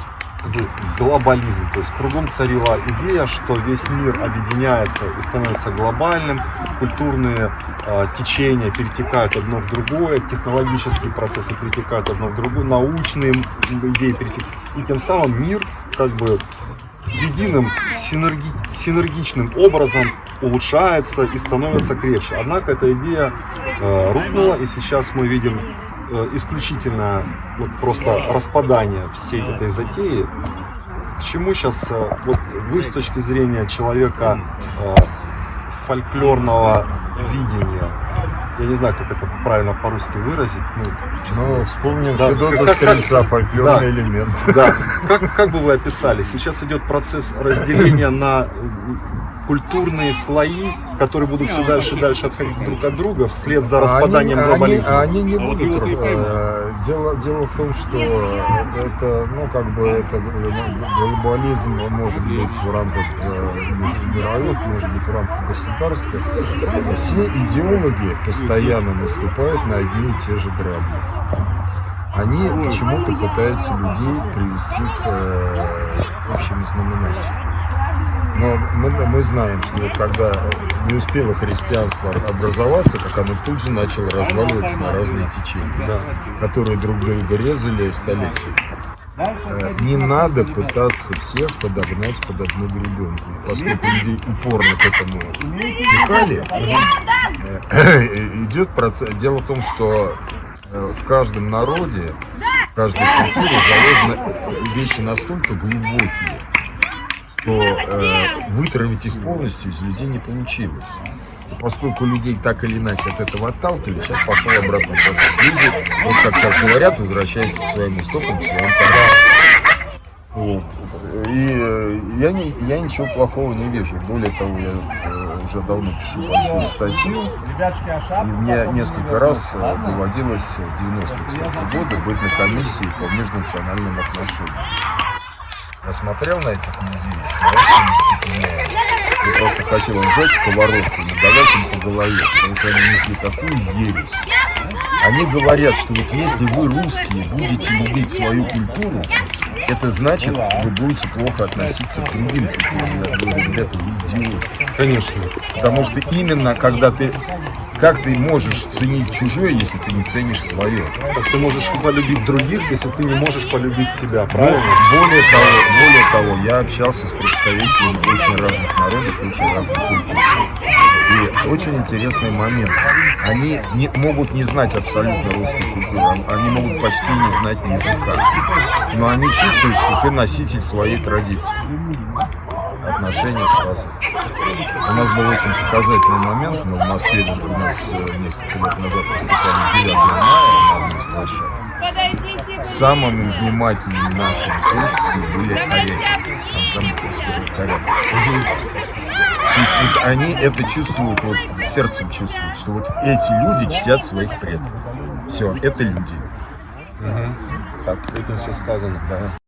Speaker 1: глобализм, то есть кругом царила идея, что весь мир объединяется и становится глобальным, культурные а, течения перетекают одно в другое, технологические процессы перетекают одно в другое, научные идеи перетекают, и тем самым мир как бы единым синерги, синергичным образом улучшается и становится крепче. Однако эта идея э, рухнула, и сейчас мы видим э, исключительно вот просто распадание всей этой затеи. К чему сейчас э, вот вы с точки зрения человека э, фольклорного видения, я не знаю, как это правильно по-русски выразить, ну, честно
Speaker 2: Ну, вспомним
Speaker 1: Да,
Speaker 2: Федота Стрельца, <laughs> фольклорный
Speaker 1: Да.
Speaker 2: элемент.
Speaker 1: Да, как, как бы вы описали? Сейчас идет процесс разделения на культурные слои, которые будут все дальше и дальше отходить друг от друга вслед за распаданием
Speaker 2: они,
Speaker 1: глобализма.
Speaker 2: Они, они не будут. э, Дело, дело в том, что это, ну, как бы, это э, глобализм может быть в рамках э, мировых, может быть в рамках государства. Все идеологи постоянно наступают на одни и те же грабли. Они почему-то пытаются людей привести к э, общему знаменателю. Но мы, мы знаем, что когда не успело христианство образоваться, как оно тут же начало разваливаться на разные течения, которые друг друга резали столетиями. Э, Не надо пытаться всех подогнать под одну гребенку. Поскольку людей упорно к этому пихали, э, <clears throat> идет процесс. Дело в том, что э, в каждом народе, в каждой культуре заложены вещи настолько глубокие, что э, вытравить их полностью из людей не получилось. И поскольку людей так или иначе от этого отталкивали, сейчас пошел обратный процесс. Люди, вот как сейчас говорят, возвращаются к своим истокам, к своим корням. Вот. И э, я, не, я ничего плохого не вижу. Более того, я э, уже давно пишу большую статью. И мне несколько раз э, доводилось в 90-е, кстати, годы быть на комиссии по межнациональным отношениям. Я смотрел на этих людей, Я просто хотел им взять сковородку и надавать им по голове, потому что они несли такую ересь. Они говорят, что вот если вы, русские, будете любить свою культуру, это значит, вы будете плохо относиться к другим культурам. Я говорю, ребята, вы идиоты.
Speaker 1: Конечно.
Speaker 2: Потому что именно когда ты... Как ты можешь ценить чужое, если ты не ценишь свое?
Speaker 1: Как ты можешь полюбить других, если ты не можешь полюбить себя, правильно?
Speaker 2: Более того, более того, я общался с представителями очень разных народов очень разных культур. И очень интересный момент. Они не, могут не знать абсолютно русскую культуру, они могут почти не знать языка. Но они чувствуют, что ты носитель своей традиции. Отношения сразу. У нас был очень показательный момент. Мы в Москве у нас э, несколько лет назад выступали 9 мая на одной.
Speaker 4: Подойдите
Speaker 2: Самыми внимательными нашими слушателями были коряки. Ансамбль коряк. То есть вот они это чувствуют, вот сердцем чувствуют, что вот эти люди чтят своих предков. Все, это люди.
Speaker 1: Так, этим все сказано.
Speaker 2: Да.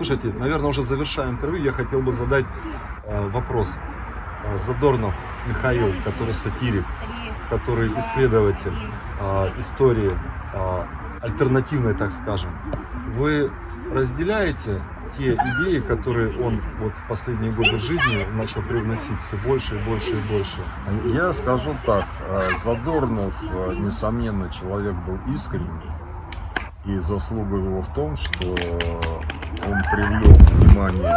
Speaker 1: Слушайте, наверное, уже завершая интервью, я хотел бы задать э, вопрос. Э, Задорнов Михаил, который сатирик, который исследователь э, истории э, альтернативной, так скажем. Вы разделяете те идеи, которые он вот в последние годы жизни начал привносить все больше и больше и больше?
Speaker 2: Я скажу так, э, Задорнов, э, несомненно, человек был искренний. И заслуга его в том, что он привлек внимание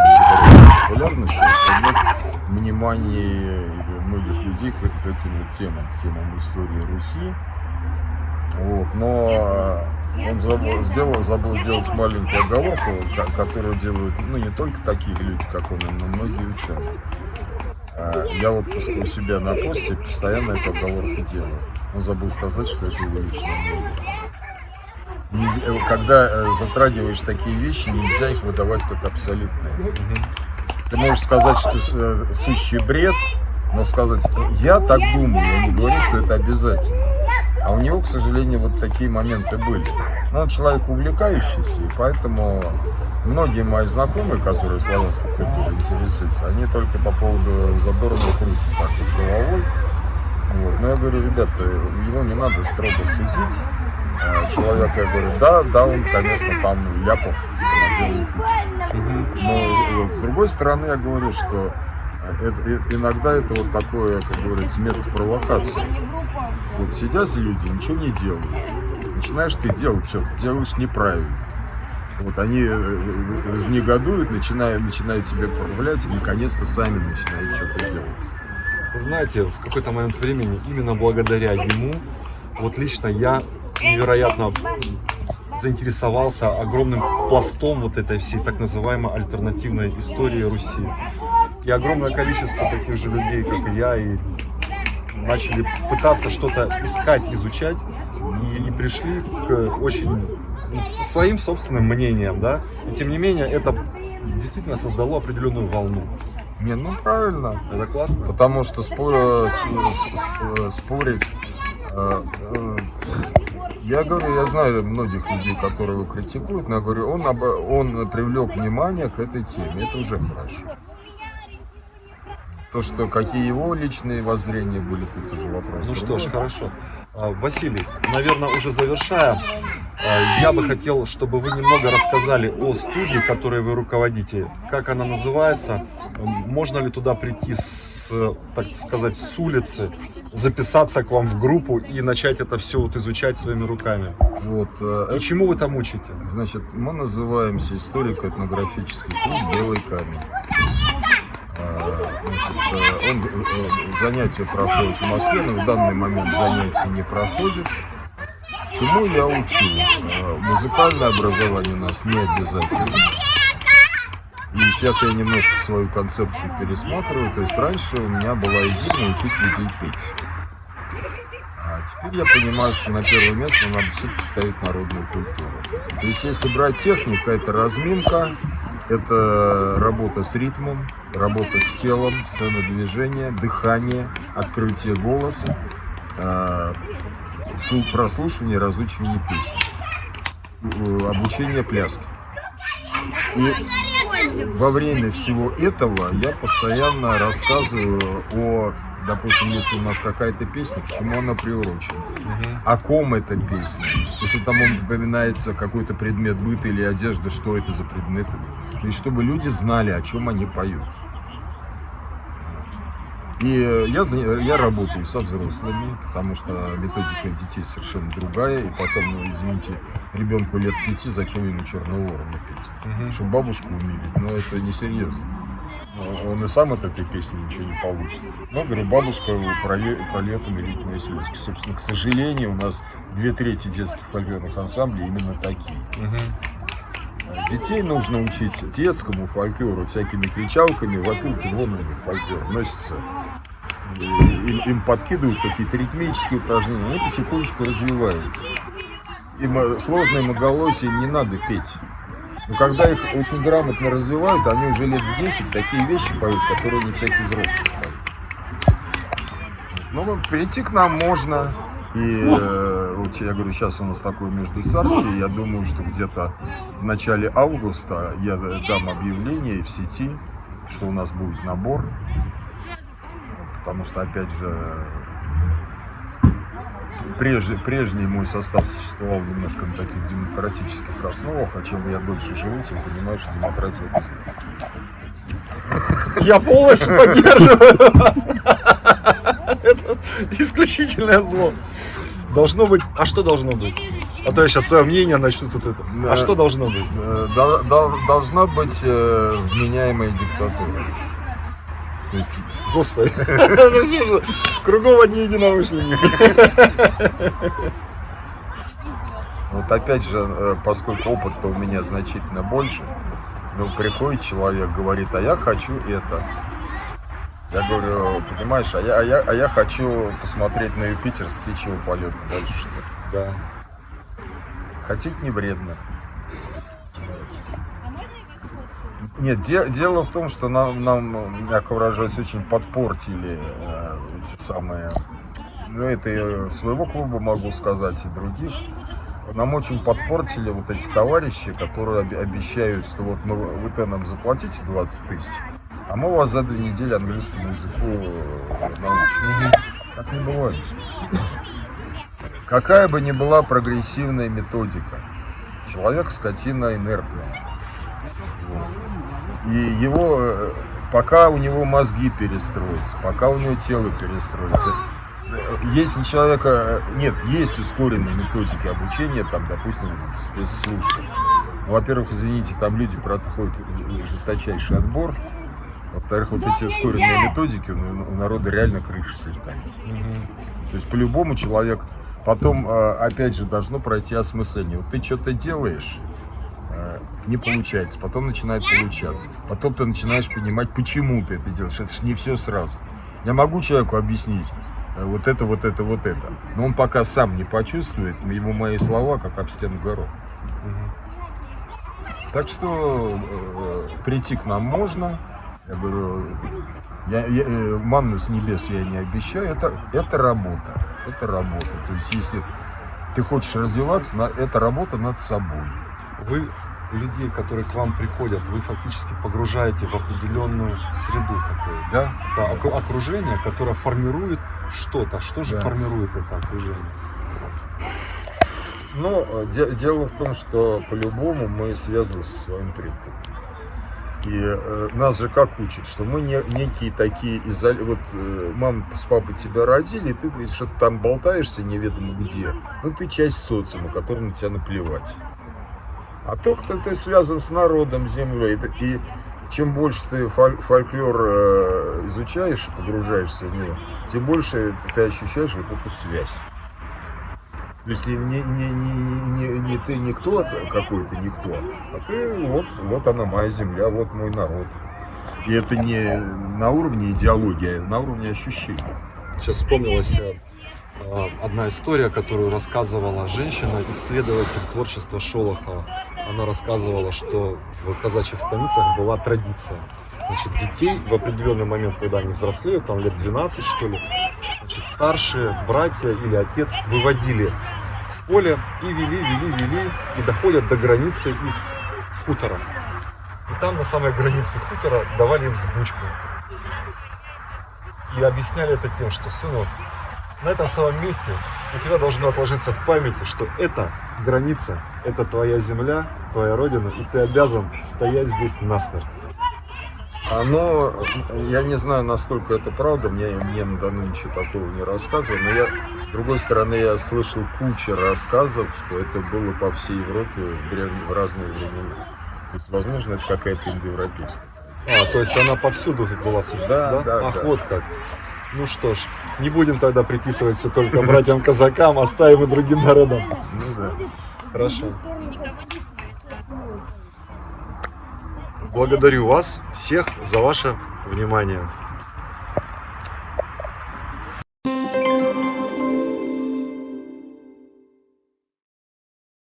Speaker 2: популярности, привлек внимание многих людей к, к этим вот темам, к темам истории Руси. Вот, но он забыл, сделал, забыл сделать маленькую оговорку, ко- которую делают ну, не только такие люди, как он, но многие ученые. А, Я вот у себя на посте постоянно эту оговорку делаю. Он забыл сказать, что это его личное мнение. Э, Когда э, затрагиваешь такие вещи, нельзя их выдавать как абсолютные. Ты можешь сказать, что э, сущий бред, но сказать, я так думаю, я не говорю, что это обязательно. А у него, к сожалению, вот такие моменты были. Но он человек увлекающийся, и поэтому многие мои знакомые, которые славянской культурой интересуются, они только по поводу Задорнова крутят так вот головой. Вот. Но я говорю, ребята, его не надо строго судить. А Человек, я говорю, да, да, он, конечно, там ляпов наделает. Но с другой стороны, я говорю, что это- э, иногда это вот такое, как говорится, метод провокации. Вот сидят люди, ничего не делают. Начинаешь ты делать что-то, делаешь неправильно. Вот они э, э, разнегодуют, начинают, начинают тебя проявлять, и наконец-то сами начинают что-то делать.
Speaker 1: Вы знаете, в какой-то момент времени, именно благодаря ему, вот лично я невероятно заинтересовался огромным пластом вот этой всей так называемой альтернативной истории Руси. И огромное количество таких же людей, как и я, и начали пытаться что-то искать, изучать, и, и пришли к очень ну, своим собственным мнением, да. И тем не менее, это действительно создало определенную волну.
Speaker 2: Не, ну правильно.
Speaker 1: Это классно.
Speaker 2: Потому что спо- с- с- с- спорить... Я говорю, я знаю многих людей, которые его критикуют, но я говорю, он, об- он привлек внимание к этой теме. Это уже хорошо. То, что какие его личные воззрения были, тут уже вопрос.
Speaker 1: Ну что ж, хорошо. А, Василий, наверное, уже завершая, а, я бы хотел, чтобы вы немного рассказали о студии, которой вы руководите. Как она называется? Можно ли туда прийти с, так сказать, с улицы, записаться к вам в группу и начать это все вот изучать своими руками?
Speaker 2: Вот, э,
Speaker 1: И чему вы там учите?
Speaker 2: Значит, мы называемся историко-этнографический клуб «Белый камень». Он, э, занятия проходят в Москве, но в данный момент занятия не проходят. Чему я учу? Э, Музыкальное образование у нас не обязательно. И сейчас я немножко свою концепцию пересматриваю. То есть раньше у меня была идея научить людей петь. А теперь я понимаю, что на первое место надо все-таки ставить народную культуру. То есть если брать технику, это разминка, это работа с ритмом, работа с телом, сцена движения, дыхание, открытие голоса, слу- прослушивание, разучивание песен, э, обучение пляски. И во время всего этого я постоянно рассказываю о, допустим, если у нас какая-то песня, к чему она приурочена, о ком эта песня. Если там упоминается какой-то предмет быта или одежда, что это за предметы. То есть, чтобы люди знали, о чем они поют. И э, я, я работаю со взрослыми, потому что методика детей совершенно другая. И потом, ну, извините, ребенку лет пяти, зачем ему черного ворона петь? Чтобы бабушку умилить, но это несерьезно. Ну, Он и сам от этой песни ничего не получит. Но, говорю, бабушка прольет, прольет умилительные слезки. Собственно, к сожалению, у нас две трети детских фольклорных ансамблей именно такие. Детей нужно учить детскому фольклору всякими кричалками, вопилками, вон у них фольклор носится. Им, им подкидывают какие-то ритмические упражнения, они потихонечку развиваются. Им э, сложное многолосие не надо петь. Но когда их очень грамотно развивают, они уже лет в 10 такие вещи поют, которые не всякий взрослый поет. Ну, прийти к нам можно. И вот я говорю, сейчас у нас такое между. Я думаю, что где-то в начале августа я дам объявление в сети, что у нас будет набор. Потому что, опять же, прежде, прежний мой состав существовал немножко на таких демократических основах, а чем я дольше живу, тем понимаю, что демократия.
Speaker 1: Я полностью поддерживаю вас. <laughs> Это исключительное зло. Должно быть... А что должно быть? А то я сейчас свое мнение начну тут это. А что должно быть?
Speaker 2: Э, дол- дол- Должна быть э, вменяемая диктатура. То есть
Speaker 1: Господи. <laughs> Ну Кругом одни единомышленники.
Speaker 2: Вот опять же, э, поскольку опыт-то у меня значительно больше, ну, приходит человек, говорит, а я хочу это. Я говорю, понимаешь, а я, а я, а я хочу посмотреть на Юпитер с птичьего полета дальше, что ли.
Speaker 1: Да.
Speaker 2: Хотеть не вредно. Нет, де- дело в том, что нам, нам, мягко выражаясь, очень подпортили э, эти самые... Ну, это я своего клуба могу сказать и других. нам очень подпортили вот эти товарищи, которые обещают, что вот мы, вы нам заплатите 20 тысяч, а мы вас за две недели английскому языку э, научим. Так не бывает. Какая бы ни была прогрессивная методика, человек скотина инертная. И его, э, пока у него мозги перестроятся, пока у него тело перестроится, если у человека, э, нет, есть ускоренные методики обучения, там, допустим, в Во-первых, извините, там люди проходят жесточайший отбор. Во-вторых, вот эти ускоренные методики, ну, у народа реально крыша слетает. То есть по-любому человек потом, э, опять же, должно пройти осмысление. Вот ты что-то делаешь, э, не получается, потом начинает получаться. Потом ты начинаешь понимать, почему ты это делаешь. Это же не все сразу. Я могу человеку объяснить э, вот это, вот это, вот это. Но он пока сам не почувствует, ему мои слова как об стену горох. Так что э, прийти к нам можно. Я говорю, я, я, э, манны с небес я не обещаю. Это, это работа. Это работа. То есть, если ты хочешь развиваться, на- это работа над собой.
Speaker 1: Вы людей, которые к вам приходят, вы фактически погружаете в определенную среду такую.
Speaker 2: Да?
Speaker 1: Да, оку- окружение, которое формирует что-то. Что же
Speaker 2: Да.
Speaker 1: формирует это окружение?
Speaker 2: Но э, де- дело в том, что по-любому мы связаны со своим предком. И э, нас же как учат, что мы не, некие такие изоли... Вот э, мама с папой тебя родили, и ты говоришь, что ты там болтаешься неведомо где. Ну ты часть социума, которому тебя наплевать. А то, кто ты связан с народом, землей, и чем больше ты фоль- фольклор э, изучаешь погружаешься в него, тем больше ты ощущаешь вот эту связь. Если не, не, не, не, не ты никто какой-то никто, а ты вот, вот она моя земля, вот мой народ. И это не на уровне идеологии, а на уровне ощущений.
Speaker 1: Сейчас вспомнилась э, э, одна история, которую рассказывала женщина, исследователь творчества Шолохова. Она рассказывала, что в казачьих станицах была традиция. Значит, детей в определенный момент, когда они взрослеют, там лет 12 что ли, значит, старшие братья или отец выводили в поле и вели, вели, вели, и доходят до границы их хутора. И там на самой границе хутора давали им взбучку. И объясняли это тем, что, сынок, на этом самом месте у тебя должно отложиться в памяти, что это граница, это твоя земля, твоя родина, и ты обязан стоять здесь насмерть.
Speaker 2: Оно, я не знаю, насколько это правда, мне, мне на Дону ничего такого не рассказывали, но я, с другой стороны, я слышал кучу рассказов, что это было по всей Европе в, древние, в разные времена. То есть, возможно, это какая-то индоевропейская.
Speaker 1: А, то есть она повсюду была существовать,
Speaker 2: Да, да,
Speaker 1: Ах,
Speaker 2: да.
Speaker 1: вот как. Ну что ж, не будем тогда приписывать все только братьям-казакам, оставим и другим народам.
Speaker 2: Ну да.
Speaker 1: Хорошо. Благодарю вас всех за ваше внимание.